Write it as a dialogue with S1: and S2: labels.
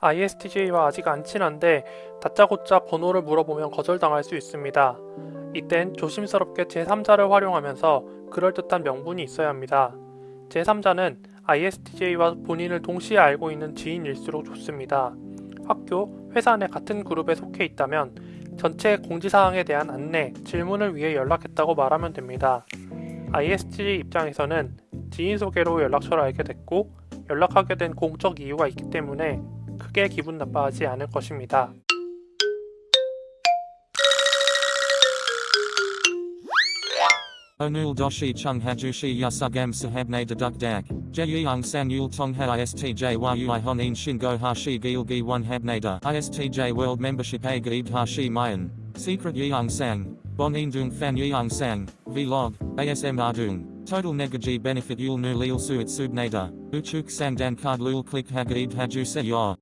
S1: ISTJ와 아직 안 친한데 다짜고짜 번호를 물어보면 거절당할 수 있습니다. 이땐 조심스럽게 제3자를 활용하면서 그럴듯한 명분이 있어야 합니다. 제3자는 ISTJ와 본인을 동시에 알고 있는 지인일수록 좋습니다. 학교, 회사 내 같은 그룹에 속해 있다면 전체 공지사항에 대한 안내, 질문을 위해 연락했다고 말하면 됩니다. ISTJ 입장에서는 지인 소개로 연락처를 알게 됐고 연락하게 된 공적 이유가 있기 때문에 크게 기분 나빠하지 않을 것입니다.
S2: Onul doshi chung hajushi yasugam sahabne deduk dak. Jeyang sang yul tongha istj yui honin shingo hashi gilgi one habnada. Istj world membership a gaib hashi mayan. Secret yang sang. Bonin dung fan yang sang. Vlog. ASM ardung. Total negaji benefit yul nu lil suit subnada. Uchuk sang dan card lul click hagaib haju se yor.